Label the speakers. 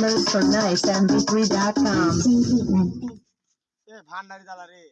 Speaker 1: for nicemp3.com.